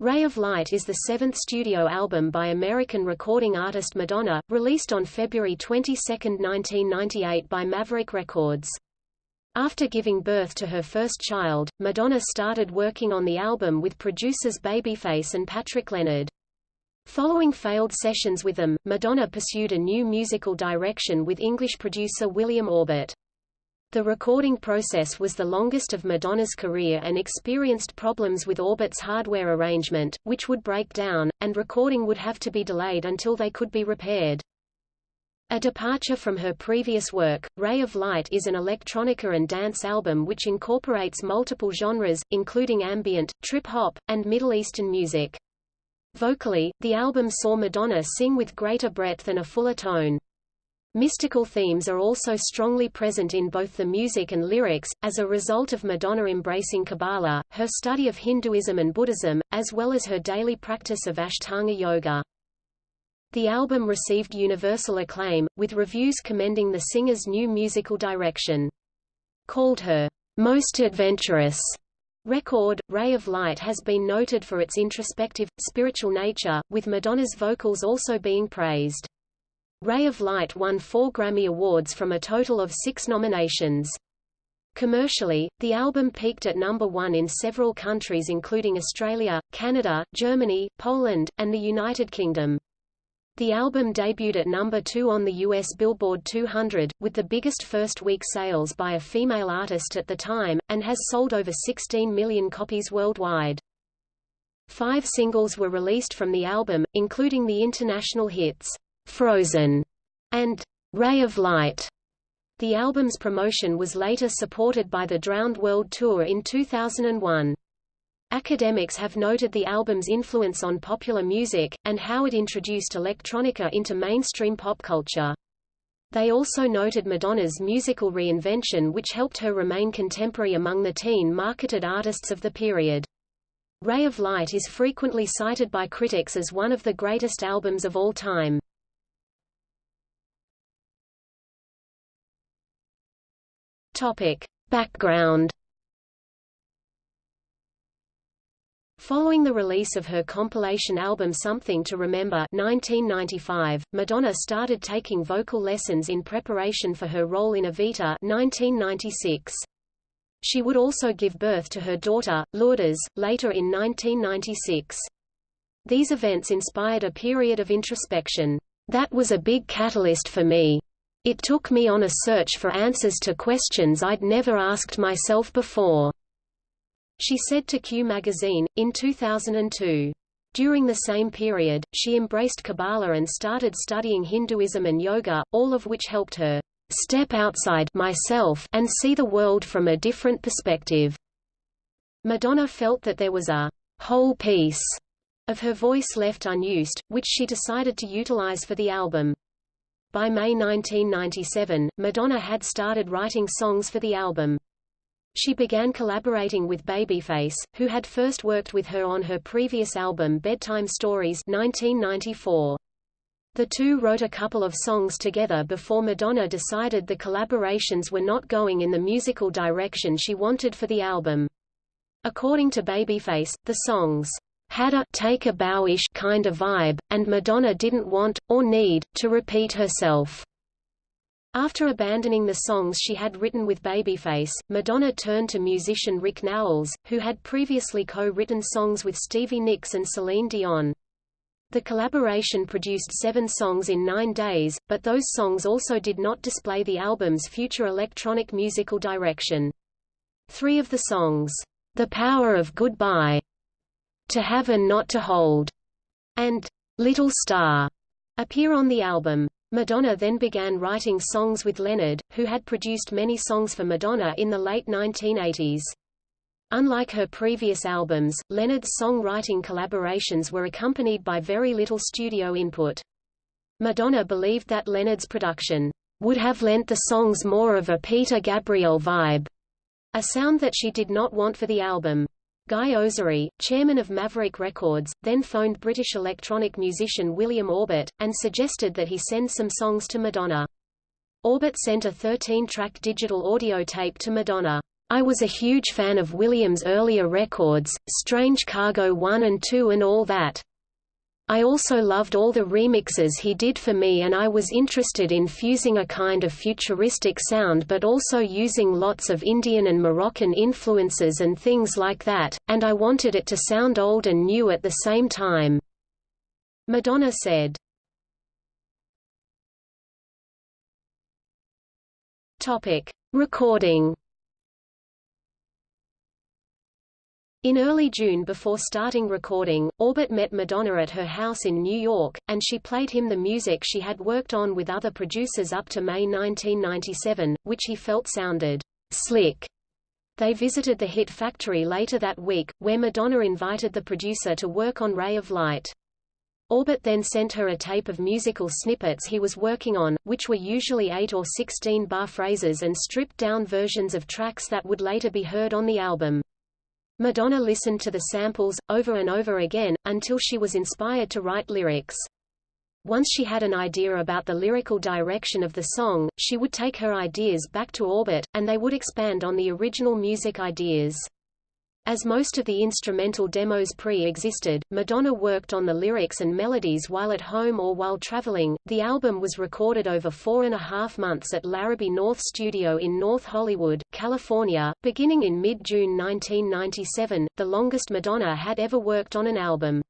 Ray of Light is the seventh studio album by American recording artist Madonna, released on February 22, 1998 by Maverick Records. After giving birth to her first child, Madonna started working on the album with producers Babyface and Patrick Leonard. Following failed sessions with them, Madonna pursued a new musical direction with English producer William Orbit. The recording process was the longest of Madonna's career and experienced problems with Orbit's hardware arrangement, which would break down, and recording would have to be delayed until they could be repaired. A departure from her previous work, Ray of Light is an electronica and dance album which incorporates multiple genres, including ambient, trip-hop, and Middle Eastern music. Vocally, the album saw Madonna sing with greater breadth and a fuller tone. Mystical themes are also strongly present in both the music and lyrics, as a result of Madonna embracing Kabbalah, her study of Hinduism and Buddhism, as well as her daily practice of Ashtanga yoga. The album received universal acclaim, with reviews commending the singer's new musical direction. Called her most adventurous record, Ray of Light has been noted for its introspective, spiritual nature, with Madonna's vocals also being praised. Ray of Light won four Grammy Awards from a total of six nominations. Commercially, the album peaked at number one in several countries including Australia, Canada, Germany, Poland, and the United Kingdom. The album debuted at number two on the US Billboard 200, with the biggest first-week sales by a female artist at the time, and has sold over 16 million copies worldwide. Five singles were released from the album, including the international hits, Frozen, and Ray of Light. The album's promotion was later supported by the Drowned World Tour in 2001. Academics have noted the album's influence on popular music, and how it introduced electronica into mainstream pop culture. They also noted Madonna's musical reinvention which helped her remain contemporary among the teen-marketed artists of the period. Ray of Light is frequently cited by critics as one of the greatest albums of all time. Topic. Background Following the release of her compilation album Something to Remember 1995, Madonna started taking vocal lessons in preparation for her role in Evita 1996. She would also give birth to her daughter, Lourdes, later in 1996. These events inspired a period of introspection. That was a big catalyst for me. It took me on a search for answers to questions I'd never asked myself before. She said to Q magazine, in 2002. During the same period, she embraced Kabbalah and started studying Hinduism and yoga, all of which helped her step outside myself and see the world from a different perspective. Madonna felt that there was a whole piece of her voice left unused, which she decided to utilize for the album. By May 1997, Madonna had started writing songs for the album. She began collaborating with Babyface, who had first worked with her on her previous album Bedtime Stories 1994. The two wrote a couple of songs together before Madonna decided the collaborations were not going in the musical direction she wanted for the album. According to Babyface, the songs had a take a bowish kind of vibe, and Madonna didn't want, or need, to repeat herself. After abandoning the songs she had written with Babyface, Madonna turned to musician Rick Nowels, who had previously co-written songs with Stevie Nicks and Celine Dion. The collaboration produced seven songs in nine days, but those songs also did not display the album's future electronic musical direction. Three of the songs, The Power of Goodbye, to Have and Not to Hold, and Little Star appear on the album. Madonna then began writing songs with Leonard, who had produced many songs for Madonna in the late 1980s. Unlike her previous albums, Leonard's songwriting collaborations were accompanied by very little studio input. Madonna believed that Leonard's production would have lent the songs more of a Peter Gabriel vibe, a sound that she did not want for the album. Guy Oseary, chairman of Maverick Records, then phoned British electronic musician William Orbit, and suggested that he send some songs to Madonna. Orbit sent a 13-track digital audio tape to Madonna. I was a huge fan of Williams' earlier records, Strange Cargo 1 and 2 and all that. I also loved all the remixes he did for me and I was interested in fusing a kind of futuristic sound but also using lots of Indian and Moroccan influences and things like that, and I wanted it to sound old and new at the same time." Madonna said. Recording In early June before starting recording, Orbit met Madonna at her house in New York, and she played him the music she had worked on with other producers up to May 1997, which he felt sounded slick. They visited the Hit Factory later that week, where Madonna invited the producer to work on Ray of Light. Orbit then sent her a tape of musical snippets he was working on, which were usually 8 or 16 bar phrases and stripped-down versions of tracks that would later be heard on the album. Madonna listened to the samples, over and over again, until she was inspired to write lyrics. Once she had an idea about the lyrical direction of the song, she would take her ideas back to Orbit, and they would expand on the original music ideas. As most of the instrumental demos pre-existed, Madonna worked on the lyrics and melodies while at home or while traveling. The album was recorded over four and a half months at Larrabee North Studio in North Hollywood, California, beginning in mid-June 1997, the longest Madonna had ever worked on an album.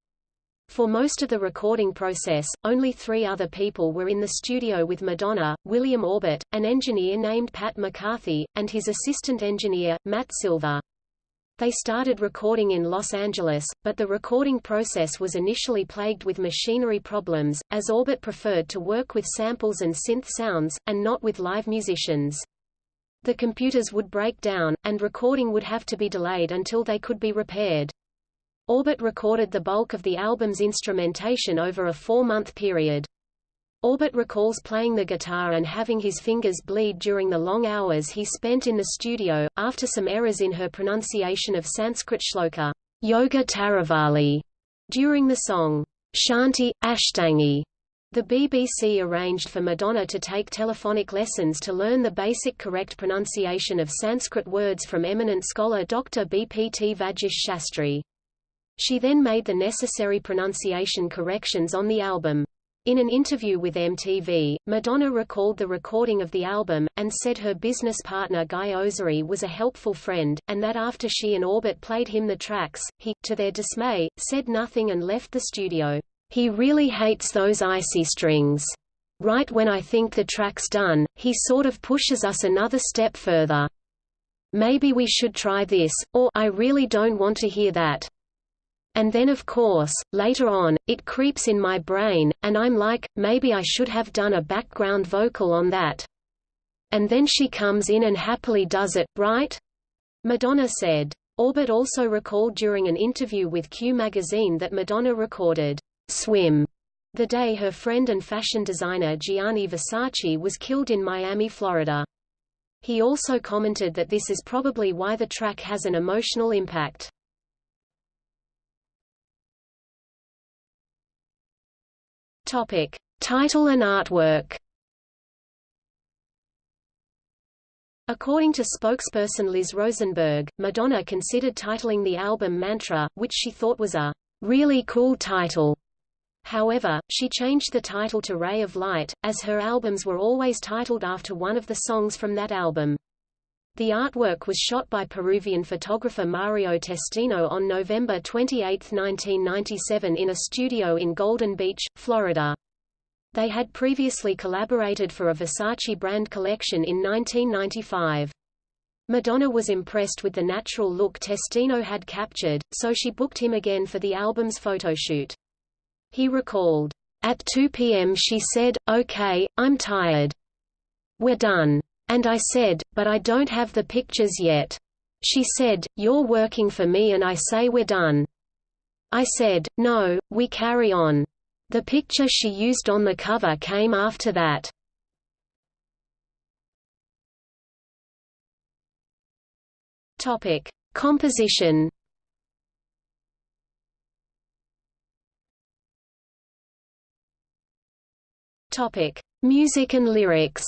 For most of the recording process, only three other people were in the studio with Madonna, William Orbit, an engineer named Pat McCarthy, and his assistant engineer, Matt Silver. They started recording in Los Angeles, but the recording process was initially plagued with machinery problems, as Orbit preferred to work with samples and synth sounds, and not with live musicians. The computers would break down, and recording would have to be delayed until they could be repaired. Orbit recorded the bulk of the album's instrumentation over a four-month period. Orbit recalls playing the guitar and having his fingers bleed during the long hours he spent in the studio, after some errors in her pronunciation of Sanskrit shloka, Yoga Taravali, during the song, Shanti, Ashtangi. The BBC arranged for Madonna to take telephonic lessons to learn the basic correct pronunciation of Sanskrit words from eminent scholar Dr. Bpt Vagish Shastri. She then made the necessary pronunciation corrections on the album. In an interview with MTV, Madonna recalled the recording of the album, and said her business partner Guy Oseary was a helpful friend, and that after she and Orbit played him the tracks, he, to their dismay, said nothing and left the studio. He really hates those icy strings. Right when I think the track's done, he sort of pushes us another step further. Maybe we should try this, or I really don't want to hear that. And then of course, later on, it creeps in my brain, and I'm like, maybe I should have done a background vocal on that. And then she comes in and happily does it, right? Madonna said. Orbit also recalled during an interview with Q magazine that Madonna recorded Swim the day her friend and fashion designer Gianni Versace was killed in Miami, Florida. He also commented that this is probably why the track has an emotional impact. Topic: Title and artwork. According to spokesperson Liz Rosenberg, Madonna considered titling the album Mantra, which she thought was a really cool title. However, she changed the title to Ray of Light, as her albums were always titled after one of the songs from that album. The artwork was shot by Peruvian photographer Mario Testino on November 28, 1997 in a studio in Golden Beach, Florida. They had previously collaborated for a Versace brand collection in 1995. Madonna was impressed with the natural look Testino had captured, so she booked him again for the album's photoshoot. He recalled, At 2 p.m. she said, okay, I'm tired. We're done. And I said, but I don't have the pictures yet. She said, you're working for me and I say we're done. I said, no, we carry on. The picture she used on the cover came after that. Topic: Composition. Topic: Music and lyrics.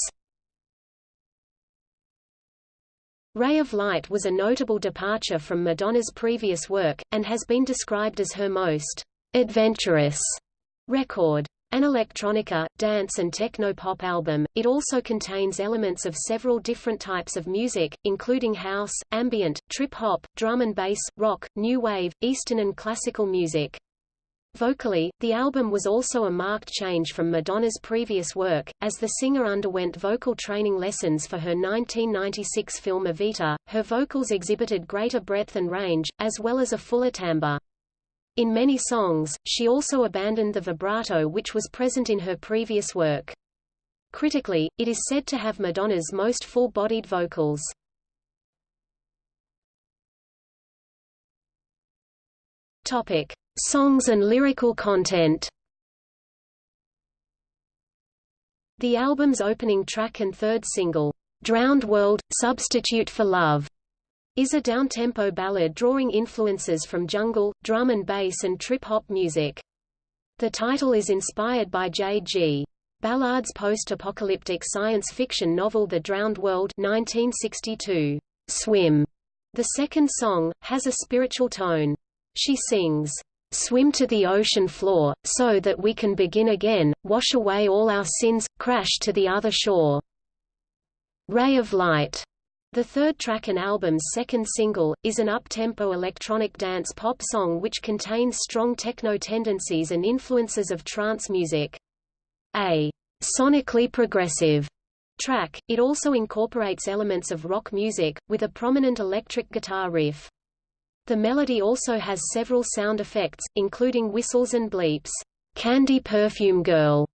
Ray of Light was a notable departure from Madonna's previous work, and has been described as her most adventurous record. An electronica, dance and techno-pop album, it also contains elements of several different types of music, including house, ambient, trip-hop, drum and bass, rock, new wave, eastern and classical music. Vocally, the album was also a marked change from Madonna's previous work, as the singer underwent vocal training lessons for her 1996 film Evita. Her vocals exhibited greater breadth and range, as well as a fuller timbre. In many songs, she also abandoned the vibrato which was present in her previous work. Critically, it is said to have Madonna's most full-bodied vocals. Topic: Songs and lyrical content. The album's opening track and third single, Drowned World – Substitute for Love, is a down-tempo ballad drawing influences from jungle, drum and bass and trip-hop music. The title is inspired by J.G. Ballard's post-apocalyptic science fiction novel The Drowned World 1962. Swim. The second song, has a spiritual tone. She sings, "...swim to the ocean floor, so that we can begin again, wash away all our sins, crash to the other shore." Ray of Light the third track and album's second single, is an up-tempo electronic dance pop song which contains strong techno tendencies and influences of trance music. A sonically progressive track, it also incorporates elements of rock music, with a prominent electric guitar riff. The melody also has several sound effects, including whistles and bleeps. Candy Perfume Girl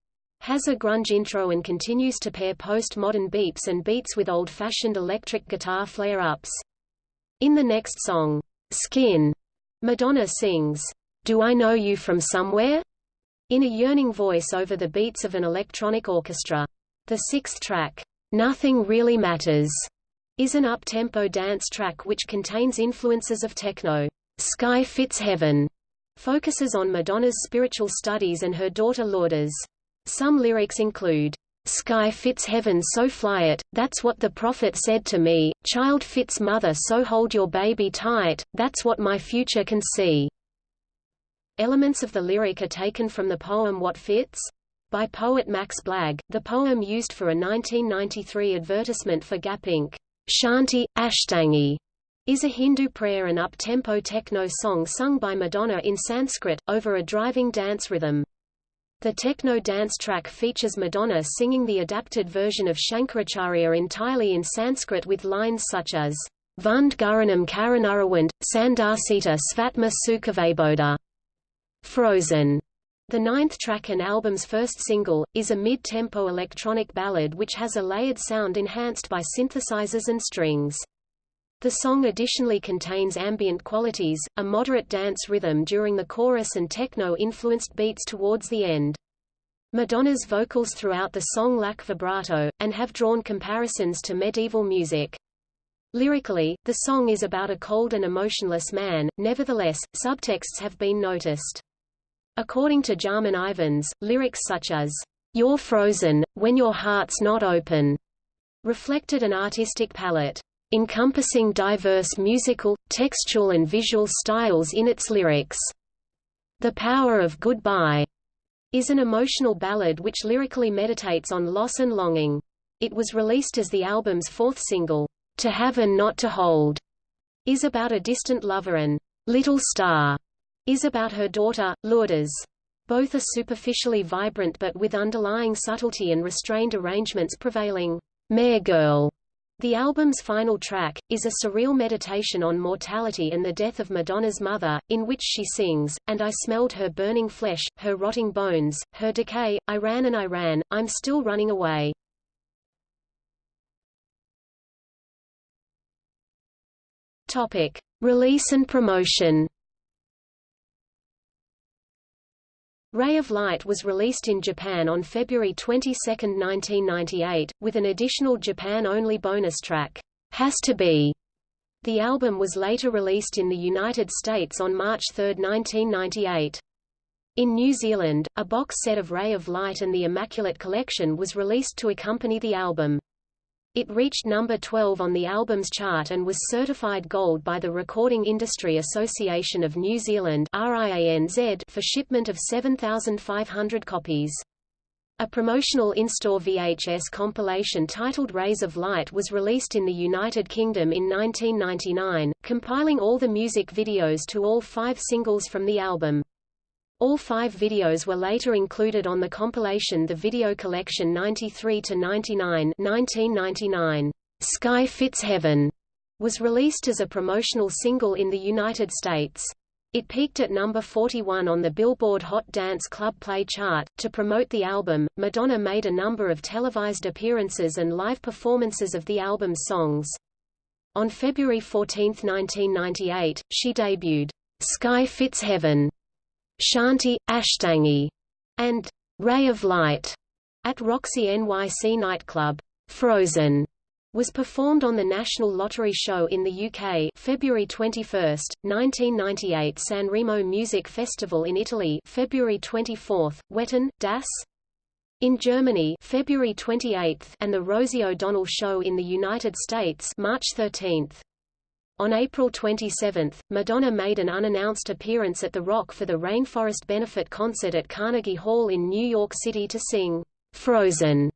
has a grunge intro and continues to pair post-modern beeps and beats with old-fashioned electric guitar flare-ups. In the next song, Skin, Madonna sings, Do I Know You From Somewhere? in a yearning voice over the beats of an electronic orchestra. The sixth track, Nothing Really Matters, is an up-tempo dance track which contains influences of techno. Sky Fits Heaven focuses on Madonna's spiritual studies and her daughter Lourdes. Some lyrics include, Sky fits heaven so fly it, that's what the prophet said to me, child fits mother so hold your baby tight, that's what my future can see. Elements of the lyric are taken from the poem What Fits? by poet Max Blagg, the poem used for a 1993 advertisement for Gap Inc. Shanti, Ashtangi is a Hindu prayer and up-tempo techno song sung by Madonna in Sanskrit, over a driving dance rhythm. The techno dance track features Madonna singing the adapted version of Shankaracharya entirely in Sanskrit with lines such as Vund Guranam Karanarawind, Sandarsita Svatma Sukhavaboda. Frozen. The ninth track and album's first single, is a mid-tempo electronic ballad which has a layered sound enhanced by synthesizers and strings. The song additionally contains ambient qualities, a moderate dance rhythm during the chorus and techno-influenced beats towards the end. Madonna's vocals throughout the song lack vibrato, and have drawn comparisons to medieval music. Lyrically, the song is about a cold and emotionless man, nevertheless, subtexts have been noticed. According to Jarman Ivens, lyrics such as, You're frozen, when your heart's not open, reflected an artistic palette encompassing diverse musical, textual and visual styles in its lyrics. The Power of Goodbye is an emotional ballad which lyrically meditates on loss and longing. It was released as the album's fourth single. To Have and Not to Hold is about a distant lover and Little Star is about her daughter, Lourdes. Both are superficially vibrant but with underlying subtlety and restrained arrangements prevailing. Mer Girl the album's final track, is a surreal meditation on mortality and the death of Madonna's mother, in which she sings, And I smelled her burning flesh, her rotting bones, her decay, I ran and I ran, I'm still running away. Topic. Release and promotion Ray of Light was released in Japan on February 22, 1998, with an additional Japan-only bonus track, Has to Be. The album was later released in the United States on March 3, 1998. In New Zealand, a box set of Ray of Light and the Immaculate Collection was released to accompany the album. It reached number 12 on the albums chart and was certified gold by the Recording Industry Association of New Zealand for shipment of 7,500 copies. A promotional in-store VHS compilation titled Rays of Light was released in the United Kingdom in 1999, compiling all the music videos to all five singles from the album. All five videos were later included on the compilation The Video Collection 93-99 1999. Sky Fits Heaven was released as a promotional single in the United States. It peaked at number 41 on the Billboard Hot Dance Club Play chart. To promote the album, Madonna made a number of televised appearances and live performances of the album's songs. On February 14, 1998, she debuted Sky Fits Heaven Shanti, Ashtangi, and Ray of Light at Roxy NYC nightclub. Frozen was performed on the National Lottery Show in the UK February 21, 1998 Sanremo Music Festival in Italy February 24, Wetten, Das in Germany February 28 and the Rosie O'Donnell Show in the United States March 13. On April 27, Madonna made an unannounced appearance at The Rock for the Rainforest Benefit Concert at Carnegie Hall in New York City to sing Frozen.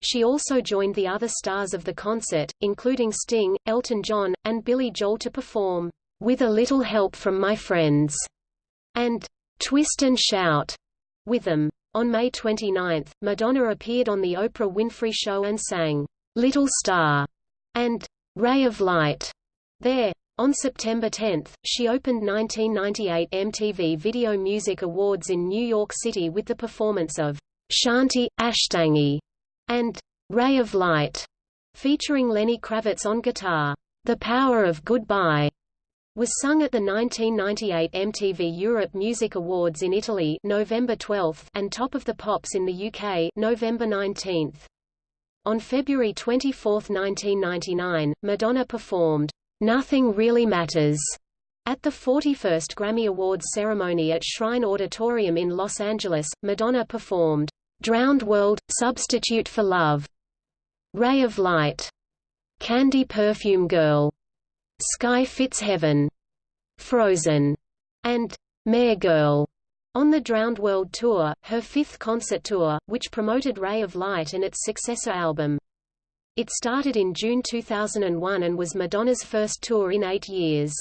She also joined the other stars of the concert, including Sting, Elton John, and Billy Joel to perform With a Little Help from My Friends and Twist and Shout with them. On May 29, Madonna appeared on The Oprah Winfrey Show and sang Little Star and Ray of Light. There. On September 10, she opened 1998 MTV Video Music Awards in New York City with the performance of Shanti, Ashtangi, and Ray of Light, featuring Lenny Kravitz on guitar. The Power of Goodbye was sung at the 1998 MTV Europe Music Awards in Italy November 12 and Top of the Pops in the UK November 19. On February 24, 1999, Madonna performed Nothing Really Matters at the 41st Grammy Awards ceremony at Shrine Auditorium in Los Angeles, Madonna performed Drowned World – Substitute for Love, Ray of Light, Candy Perfume Girl, Sky Fits Heaven, Frozen, and Mer Girl on the Drowned World Tour, her fifth concert tour, which promoted Ray of Light and its successor album. It started in June 2001 and was Madonna's first tour in eight years.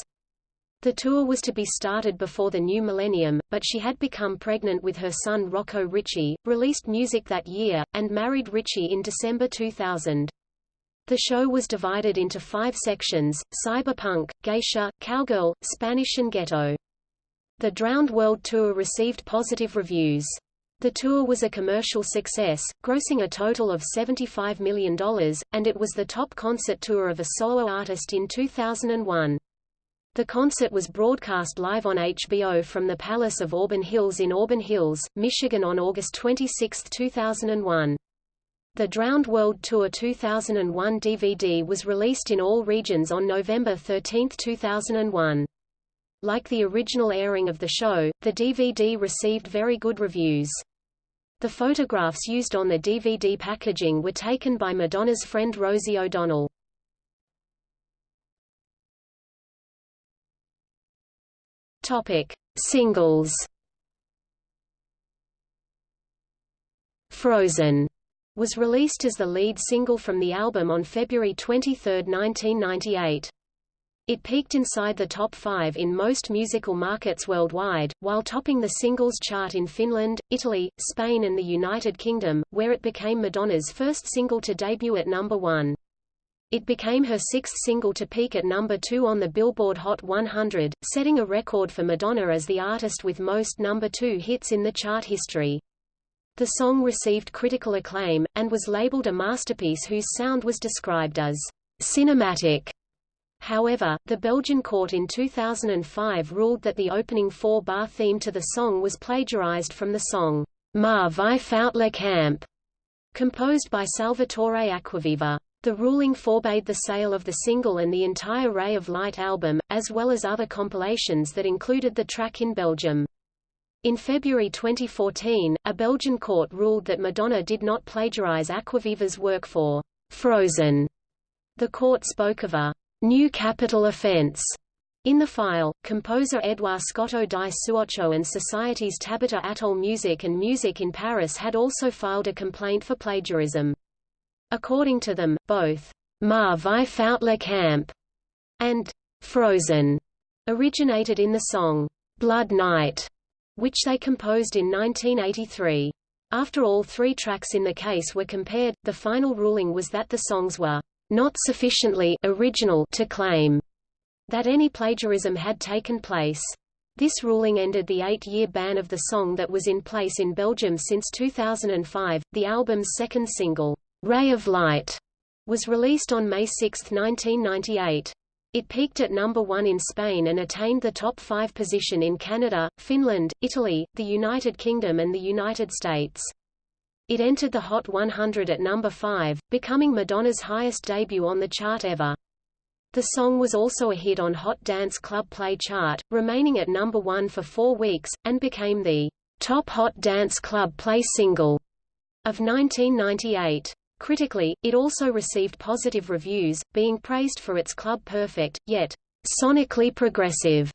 The tour was to be started before the new millennium, but she had become pregnant with her son Rocco Ritchie, released music that year, and married Ritchie in December 2000. The show was divided into five sections, cyberpunk, geisha, cowgirl, Spanish and ghetto. The Drowned World Tour received positive reviews. The tour was a commercial success, grossing a total of $75 million, and it was the top concert tour of a solo artist in 2001. The concert was broadcast live on HBO from the Palace of Auburn Hills in Auburn Hills, Michigan on August 26, 2001. The Drowned World Tour 2001 DVD was released in all regions on November 13, 2001. Like the original airing of the show, the DVD received very good reviews. The photographs used on the DVD packaging were taken by Madonna's friend Rosie O'Donnell. Topic: Singles. Frozen was released as the lead single from the album on February 23, 1998. It peaked inside the top five in most musical markets worldwide, while topping the singles chart in Finland, Italy, Spain and the United Kingdom, where it became Madonna's first single to debut at number one. It became her sixth single to peak at number two on the Billboard Hot 100, setting a record for Madonna as the artist with most number two hits in the chart history. The song received critical acclaim, and was labeled a masterpiece whose sound was described as cinematic. However, the Belgian court in 2005 ruled that the opening four-bar theme to the song was plagiarized from the song Ma vie fout le camp, composed by Salvatore Acquaviva. The ruling forbade the sale of the single and the entire Ray of Light album, as well as other compilations that included the track in Belgium. In February 2014, a Belgian court ruled that Madonna did not plagiarize Acquaviva's work for Frozen. The court spoke of a new capital offense in the file, composer Edouard Scotto di Suoccio and Society's Tabata Atoll Music and Music in Paris had also filed a complaint for plagiarism. According to them, both Ma vie fout le camp and Frozen originated in the song Blood Night, which they composed in 1983. After all three tracks in the case were compared, the final ruling was that the songs were not sufficiently original to claim that any plagiarism had taken place. This ruling ended the eight-year ban of the song that was in place in Belgium since 2005. The album's second single, Ray of Light, was released on May 6, 1998. It peaked at number one in Spain and attained the top five position in Canada, Finland, Italy, the United Kingdom and the United States. It entered the Hot 100 at number 5, becoming Madonna's highest debut on the chart ever. The song was also a hit on Hot Dance Club Play chart, remaining at number one for four weeks, and became the top Hot Dance Club Play single of 1998. Critically, it also received positive reviews, being praised for its club-perfect, yet sonically progressive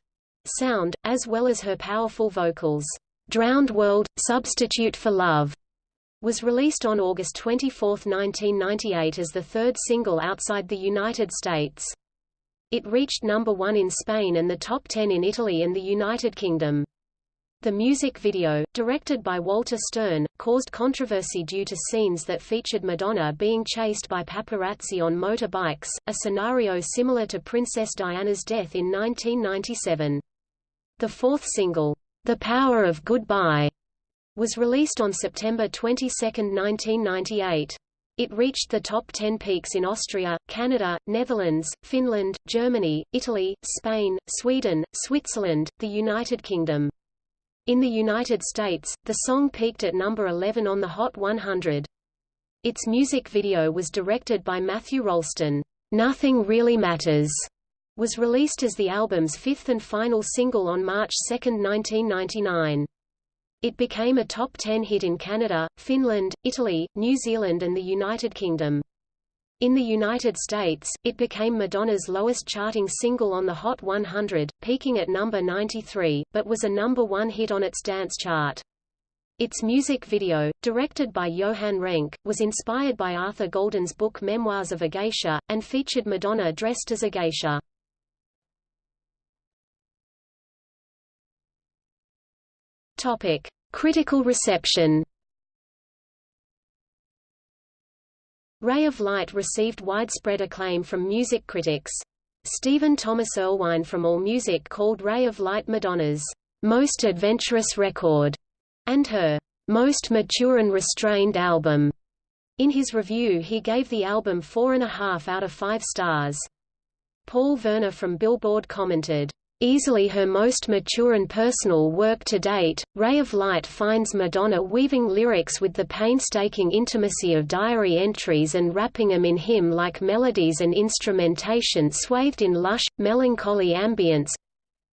sound, as well as her powerful vocals. Drowned World – Substitute for Love was released on August 24, 1998 as the third single outside the United States. It reached number one in Spain and the top 10 in Italy and the United Kingdom. The music video, directed by Walter Stern, caused controversy due to scenes that featured Madonna being chased by paparazzi on motorbikes, a scenario similar to Princess Diana's death in 1997. The fourth single, The Power of Goodbye, was released on September 22, 1998. It reached the top 10 peaks in Austria, Canada, Netherlands, Finland, Germany, Italy, Spain, Sweden, Switzerland, the United Kingdom. In the United States, the song peaked at number 11 on the Hot 100. Its music video was directed by Matthew Rolston. Nothing Really Matters was released as the album's fifth and final single on March 2, 1999. It became a top 10 hit in Canada, Finland, Italy, New Zealand and the United Kingdom. In the United States, it became Madonna's lowest charting single on the Hot 100, peaking at number 93, but was a number one hit on its dance chart. Its music video, directed by Johan Renck, was inspired by Arthur Golden's book Memoirs of a Geisha, and featured Madonna dressed as a geisha. Topic: Critical reception. Ray of Light received widespread acclaim from music critics. Stephen Thomas Erlewine from AllMusic called Ray of Light Madonna's most adventurous record and her most mature and restrained album. In his review he gave the album four and a half out of five stars. Paul Verna from Billboard commented, Easily her most mature and personal work to date, Ray of Light finds Madonna weaving lyrics with the painstaking intimacy of diary entries and wrapping them in hymn-like melodies and instrumentation swathed in lush, melancholy ambience,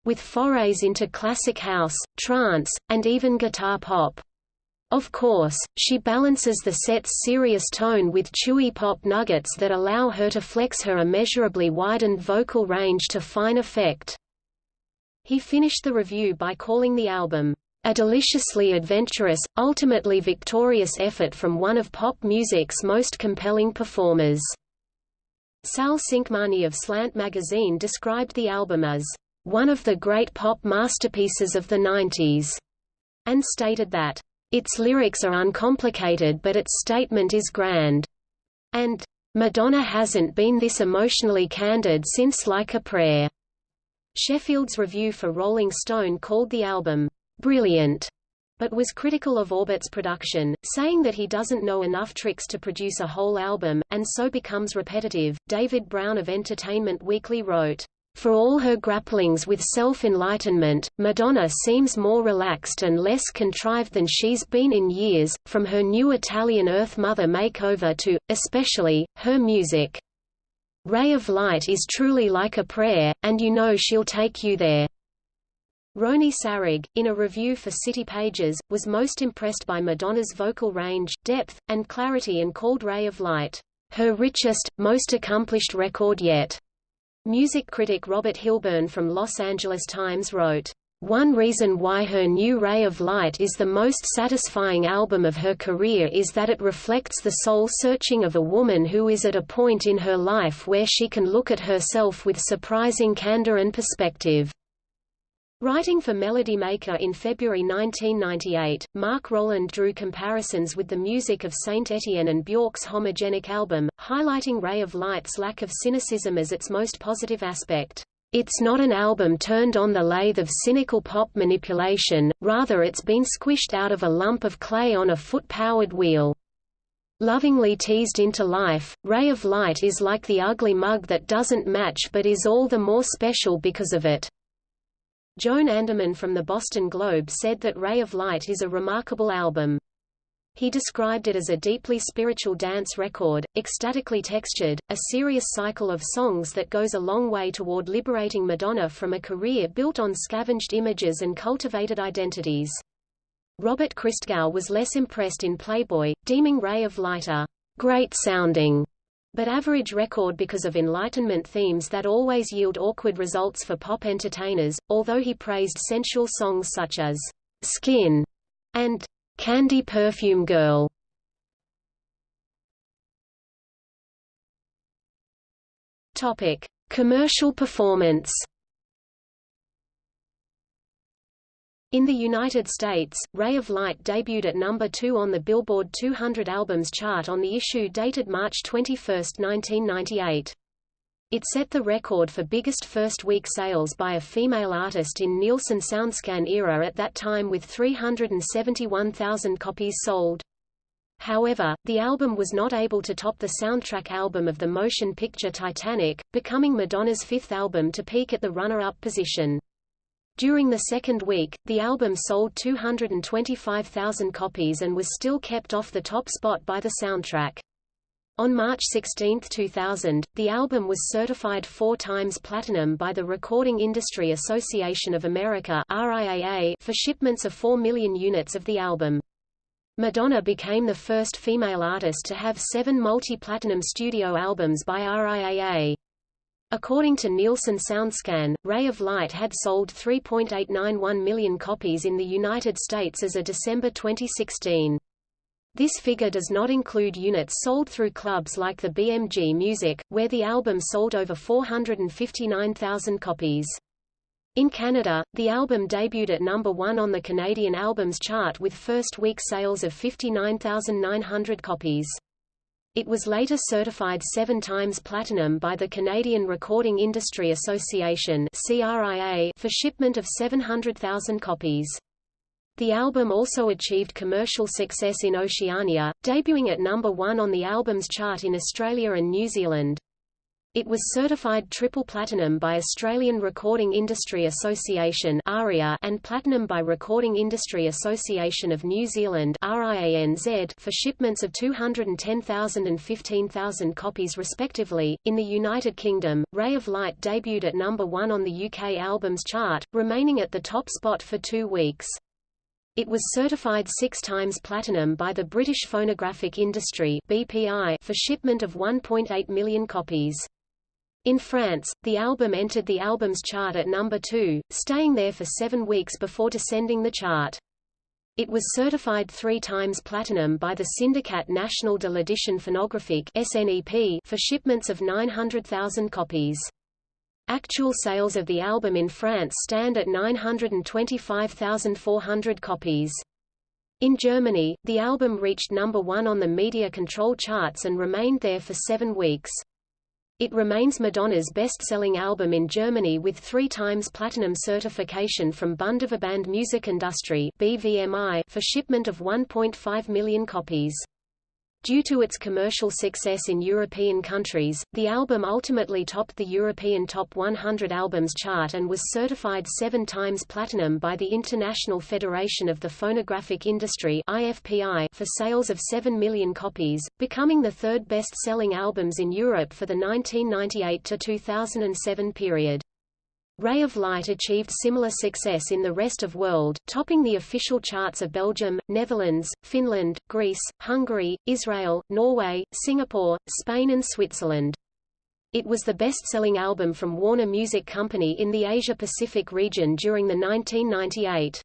with forays into classic house, trance, and even guitar pop. Of course, she balances the set's serious tone with chewy pop nuggets that allow her to flex her immeasurably widened vocal range to fine effect. He finished the review by calling the album, "...a deliciously adventurous, ultimately victorious effort from one of pop music's most compelling performers." Sal Cinquemani of Slant magazine described the album as, "...one of the great pop masterpieces of the 90s," and stated that, "...its lyrics are uncomplicated but its statement is grand," and, "...Madonna hasn't been this emotionally candid since Like a Prayer." Sheffield's review for Rolling Stone called the album, "...brilliant", but was critical of Orbit's production, saying that he doesn't know enough tricks to produce a whole album, and so becomes repetitive. David Brown of Entertainment Weekly wrote, for all her grapplings with self-enlightenment, Madonna seems more relaxed and less contrived than she's been in years, from her new Italian Earth Mother makeover to, especially, her music. Ray of Light is truly like a prayer, and you know she'll take you there. Roni Sarig, in a review for City Pages, was most impressed by Madonna's vocal range, depth, and clarity and called Ray of Light, her richest, most accomplished record yet. Music critic Robert Hilburn from Los Angeles Times wrote, one reason why her new Ray of Light is the most satisfying album of her career is that it reflects the soul-searching of a woman who is at a point in her life where she can look at herself with surprising candor and perspective. Writing for Melody Maker in February 1998, Mark Rowland drew comparisons with the music of Saint Etienne and Björk's homogenic album, highlighting Ray of Light's lack of cynicism as its most positive aspect. It's not an album turned on the lathe of cynical pop manipulation, rather it's been squished out of a lump of clay on a foot-powered wheel. Lovingly teased into life, Ray of Light is like the ugly mug that doesn't match but is all the more special because of it. Joan Anderman from the Boston Globe said that Ray of Light is a remarkable album. He described it as a deeply spiritual dance record, ecstatically textured, a serious cycle of songs that goes a long way toward liberating Madonna from a career built on scavenged images and cultivated identities. Robert Christgau was less impressed in Playboy, deeming Ray of Light a great-sounding but average record because of Enlightenment themes that always yield awkward results for pop entertainers, although he praised sensual songs such as Skin and Candy Perfume Girl. Topic: Commercial performance. In the United States, Ray of Light debuted at number 2 on the Billboard 200 Albums chart on the issue dated March 21, 1998. It set the record for biggest first-week sales by a female artist in Nielsen SoundScan era at that time with 371,000 copies sold. However, the album was not able to top the soundtrack album of the motion picture Titanic, becoming Madonna's fifth album to peak at the runner-up position. During the second week, the album sold 225,000 copies and was still kept off the top spot by the soundtrack. On March 16, 2000, the album was certified four times platinum by the Recording Industry Association of America RIAA for shipments of 4 million units of the album. Madonna became the first female artist to have seven multi-platinum studio albums by RIAA. According to Nielsen SoundScan, Ray of Light had sold 3.891 million copies in the United States as of December 2016. This figure does not include units sold through clubs like the BMG Music, where the album sold over 459,000 copies. In Canada, the album debuted at number 1 on the Canadian Albums Chart with first-week sales of 59,900 copies. It was later certified seven times platinum by the Canadian Recording Industry Association for shipment of 700,000 copies. The album also achieved commercial success in Oceania, debuting at number one on the albums chart in Australia and New Zealand. It was certified triple platinum by Australian Recording Industry Association and platinum by Recording Industry Association of New Zealand for shipments of 210,000 and 15,000 copies respectively. In the United Kingdom, Ray of Light debuted at number 1 on the UK albums chart, remaining at the top spot for 2 weeks. It was certified six times platinum by the British Phonographic Industry BPI for shipment of 1.8 million copies. In France, the album entered the albums chart at number 2, staying there for seven weeks before descending the chart. It was certified three times platinum by the Syndicat National de l'Édition Phonographique SNEP for shipments of 900,000 copies. Actual sales of the album in France stand at 925,400 copies. In Germany, the album reached number one on the media control charts and remained there for seven weeks. It remains Madonna's best-selling album in Germany with three times platinum certification from Bundesverband Musikindustrie BVMI for shipment of 1.5 million copies. Due to its commercial success in European countries, the album ultimately topped the European Top 100 Albums chart and was certified seven times platinum by the International Federation of the Phonographic Industry IFPI for sales of 7 million copies, becoming the third best-selling albums in Europe for the 1998–2007 period. Ray of Light achieved similar success in the rest of world, topping the official charts of Belgium, Netherlands, Finland, Greece, Hungary, Israel, Norway, Singapore, Spain and Switzerland. It was the best-selling album from Warner Music Company in the Asia-Pacific region during the 1998.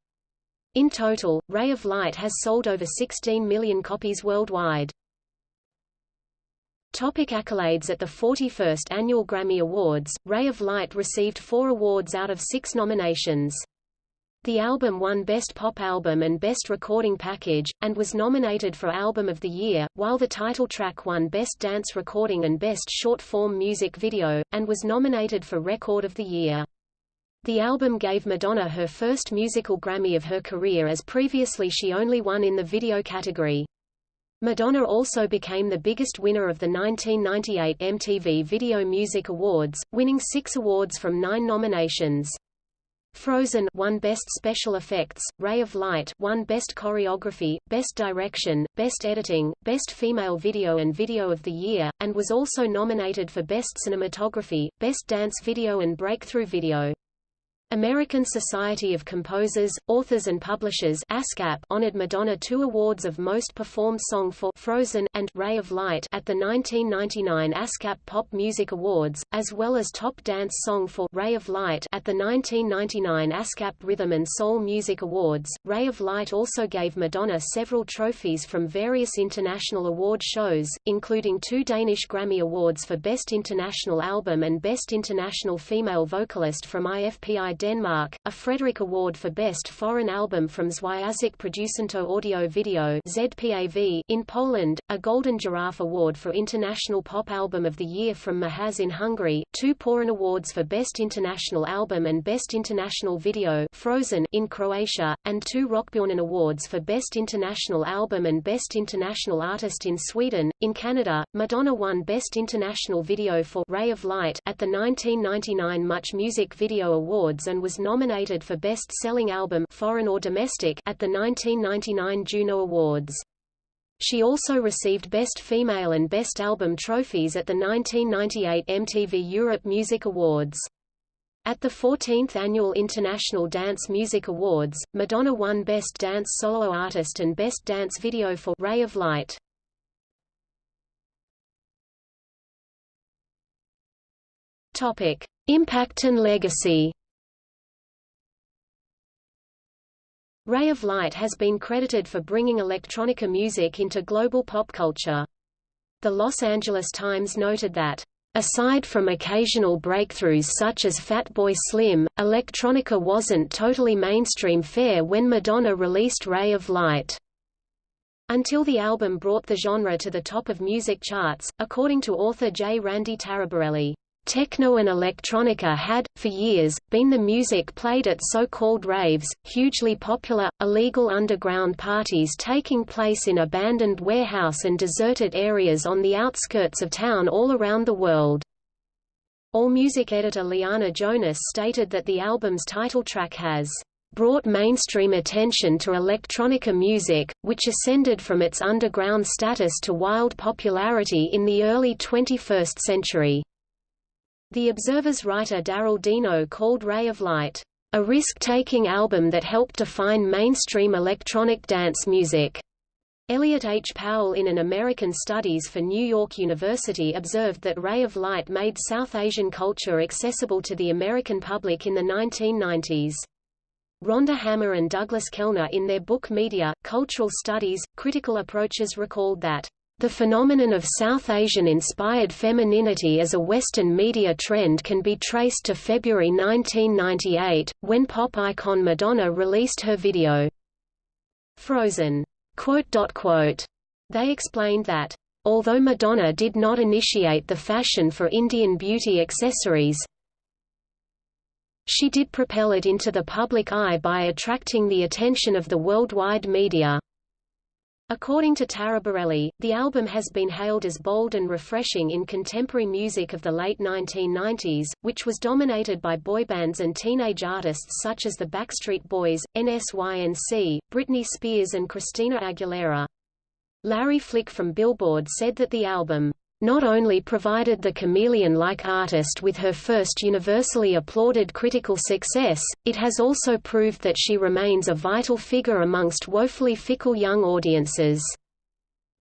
In total, Ray of Light has sold over 16 million copies worldwide. Topic accolades At the 41st Annual Grammy Awards, Ray of Light received four awards out of six nominations. The album won Best Pop Album and Best Recording Package, and was nominated for Album of the Year, while the title track won Best Dance Recording and Best Short-Form Music Video, and was nominated for Record of the Year. The album gave Madonna her first musical Grammy of her career as previously she only won in the video category. Madonna also became the biggest winner of the 1998 MTV Video Music Awards, winning six awards from nine nominations. Frozen won Best Special Effects, Ray of Light won Best Choreography, Best Direction, Best Editing, Best Female Video and Video of the Year, and was also nominated for Best Cinematography, Best Dance Video and Breakthrough Video. American Society of Composers, Authors and Publishers ASCAP honored Madonna two awards of Most Performed Song for Frozen and Ray of Light at the 1999 ASCAP Pop Music Awards, as well as Top Dance Song for Ray of Light at the 1999 ASCAP Rhythm and Soul Music Awards. Ray of Light also gave Madonna several trophies from various international award shows, including two Danish Grammy Awards for Best International Album and Best International Female Vocalist from IFPI Denmark, a Fryderyk Award for Best Foreign Album from Związek Producentów Audio Video ZPAV in Poland, a Golden Giraffe Award for International Pop Album of the Year from MAHASZ in Hungary, two Porin Awards for Best International Album and Best International Video Frozen in Croatia, and two Rockbjörnen Awards for Best International Album and Best International Artist in Sweden. In Canada, Madonna won Best International Video for Ray of Light at the 1999 Much Music Video Awards and was nominated for Best Selling Album foreign or domestic at the 1999 Juno Awards. She also received Best Female and Best Album trophies at the 1998 MTV Europe Music Awards. At the 14th Annual International Dance Music Awards, Madonna won Best Dance Solo Artist and Best Dance Video for Ray of Light. Topic: Impact and legacy. Ray of Light has been credited for bringing electronica music into global pop culture. The Los Angeles Times noted that, Aside from occasional breakthroughs such as Fatboy Slim, electronica wasn't totally mainstream fare when Madonna released Ray of Light. Until the album brought the genre to the top of music charts, according to author J. Randy Taraborelli. Techno and electronica had, for years, been the music played at so-called raves, hugely popular, illegal underground parties taking place in abandoned warehouse and deserted areas on the outskirts of town all around the world. AllMusic editor Liana Jonas stated that the album's title track has brought mainstream attention to electronica music, which ascended from its underground status to wild popularity in the early 21st century. The Observer's writer Daryl Deino called Ray of Light, a risk-taking album that helped define mainstream electronic dance music. Elliot H. Powell in an American Studies for New York University observed that Ray of Light made South Asian culture accessible to the American public in the 1990s. Rhonda Hammer and Douglas Kellner in their book Media, Cultural Studies, Critical Approaches recalled that the phenomenon of South Asian-inspired femininity as a Western media trend can be traced to February 1998, when pop icon Madonna released her video, Frozen. They explained that, although Madonna did not initiate the fashion for Indian beauty accessories, she did propel it into the public eye by attracting the attention of the worldwide media. According to Taraborelli, the album has been hailed as bold and refreshing in contemporary music of the late 1990s, which was dominated by boy bands and teenage artists such as the Backstreet Boys, NSYNC, Britney Spears and Christina Aguilera. Larry Flick from Billboard said that the album, not only provided the chameleon-like artist with her first universally applauded critical success, it has also proved that she remains a vital figure amongst woefully fickle young audiences.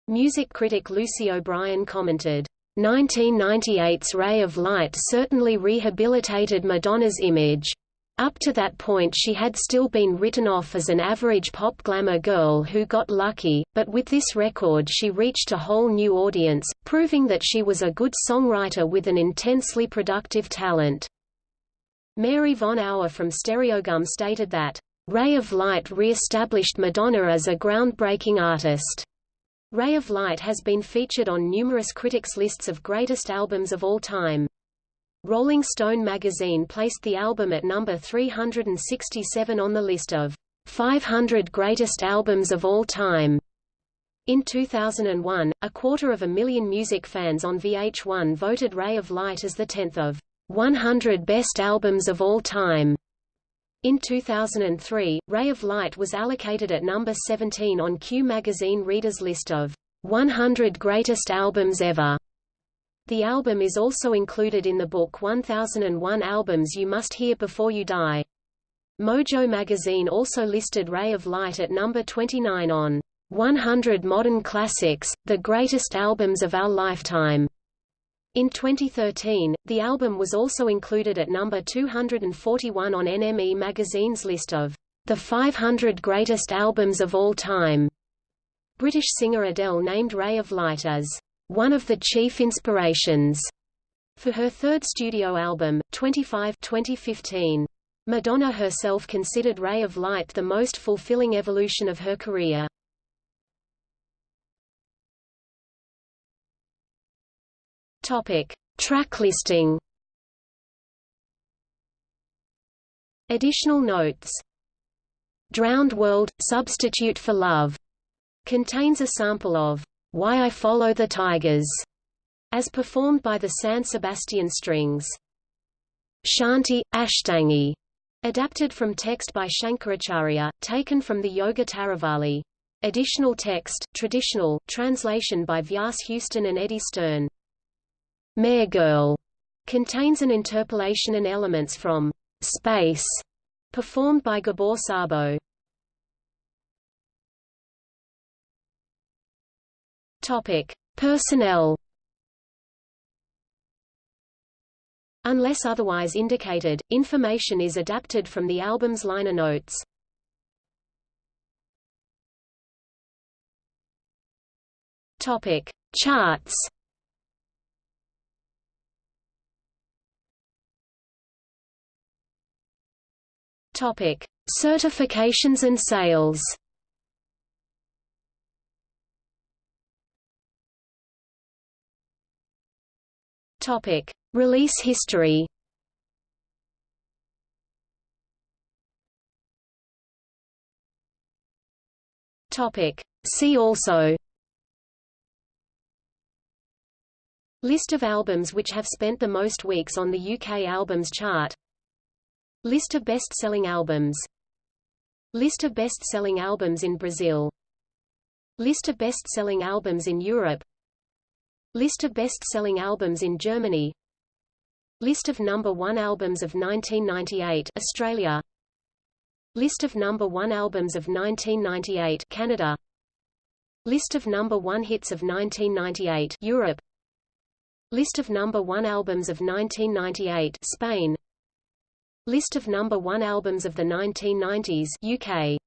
Music critic Lucy O'Brien commented, 1998's Ray of Light certainly rehabilitated Madonna's image. Up to that point she had still been written off as an average pop glamour girl who got lucky, but with this record she reached a whole new audience, proving that she was a good songwriter with an intensely productive talent. Mary Von Aue from Stereogum stated that, "...Ray of Light re-established Madonna as a groundbreaking artist." Ray of Light has been featured on numerous critics' lists of greatest albums of all time. Rolling Stone magazine placed the album at number 367 on the list of 500 greatest albums of all time. In 2001, a quarter of a million music fans on VH1 voted Ray of Light as the 10th of 100 best albums of all time. In 2003, Ray of Light was allocated at number 17 on Q magazine readers' list of 100 greatest albums ever. The album is also included in the book 1001 Albums You Must Hear Before You Die. Mojo magazine also listed Ray of Light at number 29 on 100 Modern Classics, the Greatest Albums of Our Lifetime. In 2013, the album was also included at number 241 on NME magazine's list of the 500 Greatest Albums of All Time. British singer Adele named Ray of Light as one of the chief inspirations for her third studio album, 25 2015. Madonna herself considered Ray of Light the most fulfilling evolution of her career. Topic: Track listing. Additional notes. Drowned World Substitute for Love contains a sample of why I Follow the Tigers, as performed by the San Sebastian Strings. Shanti, Ashtangi, adapted from text by Shankaracharya, taken from the Yoga Taravali. Additional text, traditional, translation by Vyas Houston and Eddie Stern. Mer Girl contains an interpolation and elements from Space, performed by Gabor Szabo. Topic: Personnel. Unless otherwise indicated, information is adapted from the album's liner notes. Topic: Charts. Topic: Certifications and sales. Topic: Release history. Topic: See also. List of albums which have spent the most weeks on the UK Albums Chart List of best-selling albums List of best-selling albums in Brazil List of best-selling albums in Europe List of best-selling albums in Germany. List of number 1 albums of 1998 Australia. List of number 1 albums of 1998 Canada. List of number 1 hits of 1998 Europe. List of number 1 albums of 1998 Spain. List of number 1 albums of the 1990s UK